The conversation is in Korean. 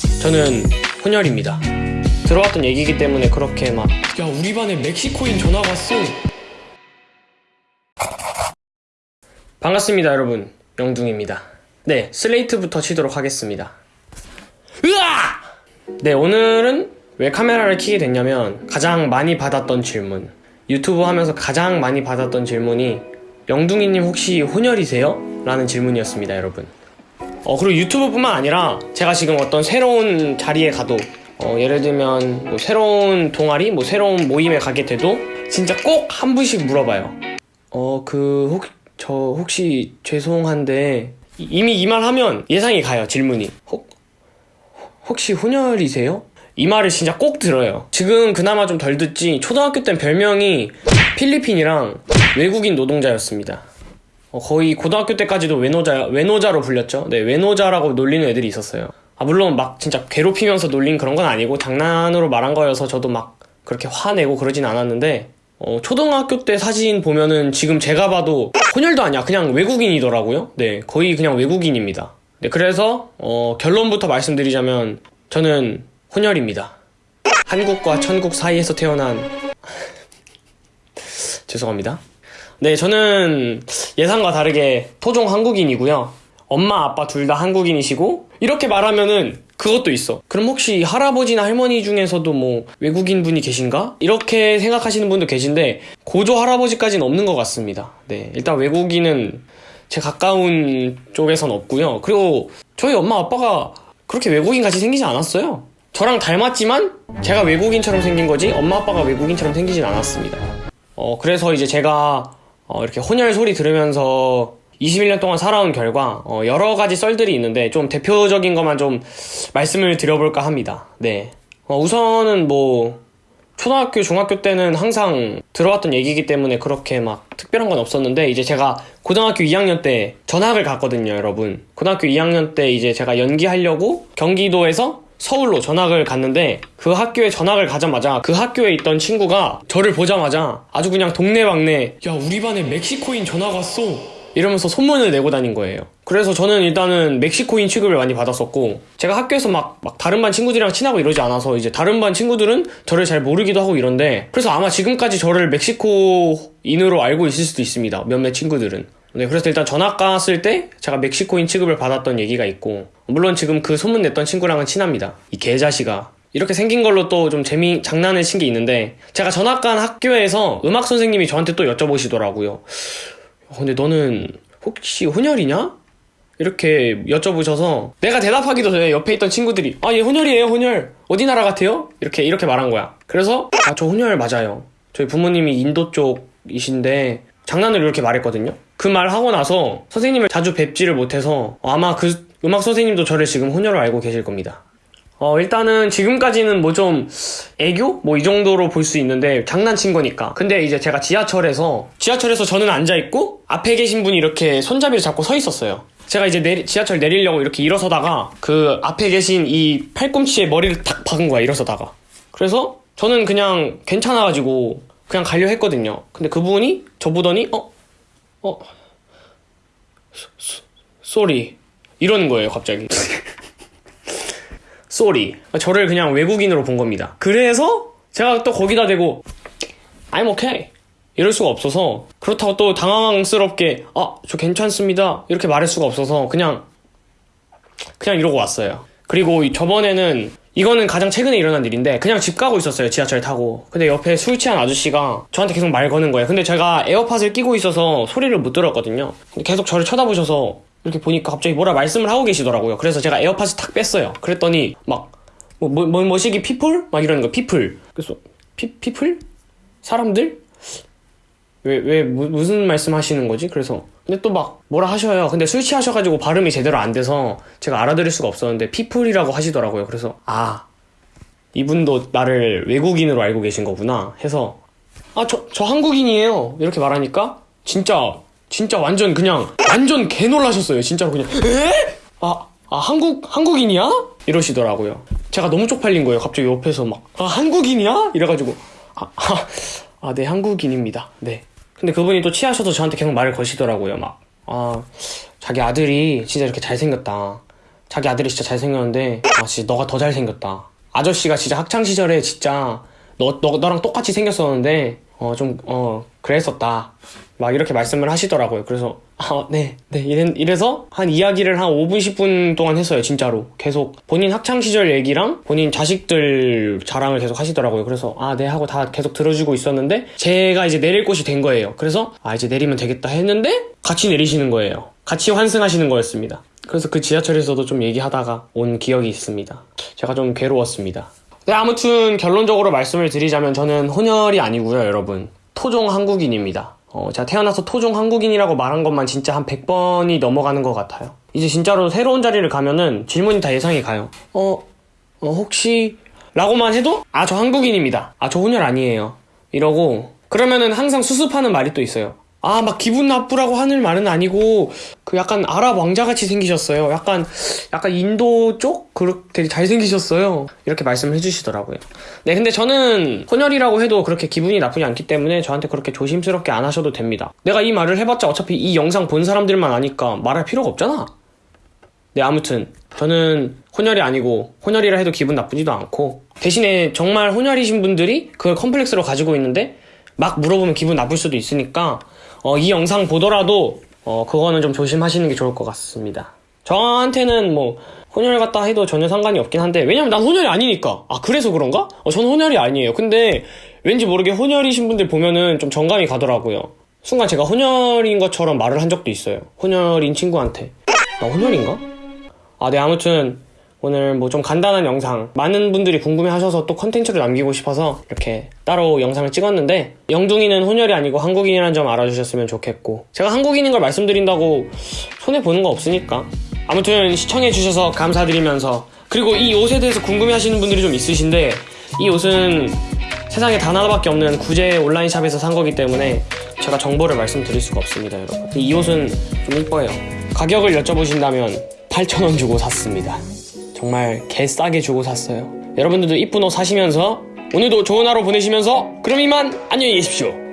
저는 혼혈입니다. 들어왔던 얘기이기 때문에 그렇게 막 야 우리 반에 멕시코인 전화가 왔어. 반갑습니다 여러분 영둥입니다. 네 슬레이트부터 치도록 하겠습니다. 으아! 네 오늘은 왜 카메라를 켜게 됐냐면 가장 많이 받았던 질문 유튜브 하면서 가장 많이 받았던 질문이 영둥이님 혹시 혼혈이세요? 라는 질문이었습니다 여러분 어, 그리고 유튜브뿐만 아니라 제가 지금 어떤 새로운 자리에 가도 어, 예를 들면 뭐 새로운 동아리, 뭐 새로운 모임에 가게 돼도 진짜 꼭 한 분씩 물어봐요. 어, 그, 혹, 저 혹시 죄송한데 이- 이미 이 말 하면 예상이 가요, 질문이. 혹, 혹시 혼혈이세요? 이 말을 진짜 꼭 들어요. 지금 그나마 좀 덜 듣지 초등학교 땐 별명이 필리핀이랑 외국인 노동자였습니다. 어, 거의 고등학교 때까지도 외노자, 외노자로 불렸죠. 네, 외노자라고 놀리는 애들이 있었어요. 아, 물론 막 진짜 괴롭히면서 놀린 그런 건 아니고 장난으로 말한 거여서 저도 막 그렇게 화내고 그러진 않았는데, 어, 초등학교 때 사진 보면은 지금 제가 봐도 혼혈도 아니야. 그냥 외국인이더라고요. 네, 거의 그냥 외국인입니다. 네, 그래서, 어, 결론부터 말씀드리자면 저는 혼혈입니다. 한국과 천국 사이에서 태어난 죄송합니다. 네, 저는 예상과 다르게 토종 한국인이고요. 엄마, 아빠 둘 다 한국인이시고 이렇게 말하면은 그것도 있어. 그럼 혹시 할아버지나 할머니 중에서도 뭐 외국인 분이 계신가? 이렇게 생각하시는 분도 계신데 고조 할아버지까지는 없는 것 같습니다. 네, 일단 외국인은 제 가까운 쪽에선 없고요. 그리고 저희 엄마 아빠가 그렇게 외국인 같이 생기지 않았어요. 저랑 닮았지만 제가 외국인처럼 생긴 거지 엄마 아빠가 외국인처럼 생기진 않았습니다. 어, 그래서 이제 제가 어, 이렇게 혼혈 소리 들으면서 21년 동안 살아온 결과 어, 여러 가지 썰들이 있는데 좀 대표적인 것만 좀 말씀을 드려볼까 합니다. 네. 어, 우선은 뭐 초등학교, 중학교 때는 항상 들어왔던 얘기이기 때문에 그렇게 막 특별한 건 없었는데 이제 제가 고등학교 2학년 때 전학을 갔거든요, 여러분. 고등학교 2학년 때 이제 제가 연기하려고 경기도에서 서울로 전학을 갔는데 그 학교에 전학을 가자마자 그 학교에 있던 친구가 저를 보자마자 아주 그냥 동네방네 야 우리 반에 멕시코인 전화가 왔어 이러면서 소문을 내고 다닌 거예요. 그래서 저는 일단은 멕시코인 취급을 많이 받았었고, 제가 학교에서 막, 막 다른 반 친구들이랑 친하고 이러지 않아서 이제 다른 반 친구들은 저를 잘 모르기도 하고 이런데, 그래서 아마 지금까지 저를 멕시코인으로 알고 있을 수도 있습니다. 몇몇 친구들은. 네, 그래서 일단 전학 갔을 때 제가 멕시코인 취급을 받았던 얘기가 있고, 물론 지금 그 소문 냈던 친구랑은 친합니다. 이 개자식아. 이렇게 생긴 걸로 또 좀 재미, 장난을 친 게 있는데, 제가 전학 간 학교에서 음악 선생님이 저한테 또 여쭤보시더라고요. 어, 근데 너는 혹시 혼혈이냐? 이렇게 여쭤보셔서 내가 대답하기도 전에 옆에 있던 친구들이 아 얘 혼혈이에요 혼혈 어디 나라 같아요? 이렇게 이렇게 말한 거야 그래서 아 저 혼혈 맞아요 저희 부모님이 인도 쪽이신데 장난으로 이렇게 말했거든요 그 말 하고 나서 선생님을 자주 뵙지를 못해서 아마 그 음악 선생님도 저를 지금 혼혈로 알고 계실 겁니다 어, 일단은 지금까지는 뭐 좀 애교? 뭐 이 정도로 볼 수 있는데 장난친 거니까. 근데 이제 제가 지하철에서, 지하철에서 저는 앉아있고, 앞에 계신 분이 이렇게 손잡이를 잡고 서 있었어요. 제가 이제 내리- 지하철 내리려고 이렇게 일어서다가, 그 앞에 계신 이 팔꿈치에 머리를 탁 박은 거야, 일어서다가. 그래서 저는 그냥 괜찮아가지고, 그냥 가려 했거든요. 근데 그분이 저 보더니, 어? 어? sorry. 이러는 거예요, 갑자기. sorry. 저를 그냥 외국인으로 본 겁니다. 그래서 제가 또 거기다 대고 I'm okay. 이럴 수가 없어서 그렇다고 또 당황스럽게 아, 저 괜찮습니다. 이렇게 말할 수가 없어서 그냥 그냥 이러고 왔어요. 그리고 이- 저번에는 이거는 가장 최근에 일어난 일인데 그냥 집 가고 있었어요. 지하철 타고. 근데 옆에 술 취한 아저씨가 저한테 계속 말 거는 거예요. 근데 제가 에어팟을 끼고 있어서 소리를 못 들었거든요. 근데 계속 저를 쳐다보셔서 이렇게 보니까 갑자기 뭐라 말씀을 하고 계시더라고요. 그래서 제가 에어팟을 탁 뺐어요. 그랬더니 막 뭐, 뭐, 뭐, 뭐시기 people? 막 이러는 거, people. 그래서, 피, people? 사람들? 왜, 왜, 무, 무슨 말씀 하시는 거지? 그래서, 근데 또 막, 뭐라 하셔요. 근데 술 취하셔가지고 발음이 제대로 안 돼서 제가 알아들을 수가 없었는데, people이라고 하시더라고요. 그래서, 아, 이분도 나를 외국인으로 알고 계신 거구나. 해서, 아, 저, 저 한국인이에요. 이렇게 말하니까, 진짜, 진짜 완전 그냥, 완전 개 놀라셨어요. 진짜로 그냥, 에? 아, 아, 한국, 한국인이야? 이러시더라고요. 제가 너무 쪽팔린 거예요. 갑자기 옆에서 막, 아, 한국인이야? 이래가지고, 아, 아, 아, 네, 한국인입니다. 네. 근데 그분이 또 취하셔서 저한테 계속 말을 거시더라고요. 막, 아, 자기 아들이 진짜 이렇게 잘생겼다. 자기 아들이 진짜 잘생겼는데 아 진짜 너가 더 잘생겼다 아저씨가 진짜 학창시절에 진짜 너, 너, 너랑 똑같이 생겼었는데 어 좀 어 그랬었다 막 이렇게 말씀을 하시더라고요 그래서 아 네네. 이래, 이래 서 한 이야기를 한 5분 10분 동안 했어요 진짜로. 계속 본인 학창시절 얘기랑 본인 자식들 자랑을 계속 하시더라고요. 그래서 아 네 하고 다 계속 들어주고 있었는데 제가 이제 내릴 곳이 된 거예요. 그래서 아 이제 내리면 되겠다 했는데 같이 내리시는 거예요. 같이 환승하시는 거였습니다. 그래서 그 지하철에서도 좀 얘기하다가 온 기억이 있습니다. 제가 좀 괴로웠습니다. 네, 아무튼 결론적으로 말씀을 드리자면 저는 혼혈이 아니고요, 여러분. 토종 한국인입니다. 어, 제가 태어나서 토종 한국인이라고 말한 것만 진짜 한 100번이 넘어가는 것 같아요. 이제 진짜로 새로운 자리를 가면은 질문이 다 예상이 가요. 어, 어, 혹시, 라고만 해도, 아, 저 한국인입니다. 아, 저 혼혈 아니에요. 이러고, 그러면은 항상 수습하는 말이 또 있어요. 아, 막 기분 나쁘라고 하는 말은 아니고, 그 약간 아랍 왕자같이 생기셨어요. 약간, 약간 인도 쪽? 그렇게 잘생기셨어요. 이렇게 말씀을 해주시더라고요. 네, 근데 저는 혼혈이라고 해도 그렇게 기분이 나쁘지 않기 때문에 저한테 그렇게 조심스럽게 안 하셔도 됩니다. 내가 이 말을 해봤자 어차피 이 영상 본 사람들만 아니까 말할 필요가 없잖아. 네, 아무튼 저는 혼혈이 아니고 혼혈이라 해도 기분 나쁘지도 않고 대신에 정말 혼혈이신 분들이 그걸 컴플렉스로 가지고 있는데 막 물어보면 기분 나쁠 수도 있으니까 어, 이 영상 보더라도 어, 그거는 좀 조심하시는 게 좋을 것 같습니다. 저한테는 뭐 혼혈 같다 해도 전혀 상관이 없긴 한데 왜냐면 난 혼혈이 아니니까 아 그래서 그런가? 어, 전 혼혈이 아니에요. 근데 왠지 모르게 혼혈이신 분들 보면은 좀 정감이 가더라고요. 순간 제가 혼혈인 것처럼 말을 한 적도 있어요. 혼혈인 친구한테 나 혼혈인가? 아, 네, 아무튼 오늘 뭐 좀 간단한 영상. 많은 분들이 궁금해 하셔서 또 컨텐츠를 남기고 싶어서 이렇게 따로 영상을 찍었는데 영둥이는 혼혈이 아니고 한국인이라는 점 알아주셨으면 좋겠고 제가 한국인인 걸 말씀드린다고 손해보는 거 없으니까. 아무튼 시청해주셔서 감사드리면서 그리고 이 옷에 대해서 궁금해 하시는 분들이 좀 있으신데 이 옷은 세상에 단 하나밖에 없는 구제 온라인 샵에서 산 거기 때문에 제가 정보를 말씀드릴 수가 없습니다 여러분. 이 옷은 좀 이뻐요. 가격을 여쭤보신다면 8,000원 주고 샀습니다 정말 개 싸게 주고 샀어요. 여러분들도 이쁜 옷 사시면서 오늘도 좋은 하루 보내시면서 그럼 이만 안녕히 계십시오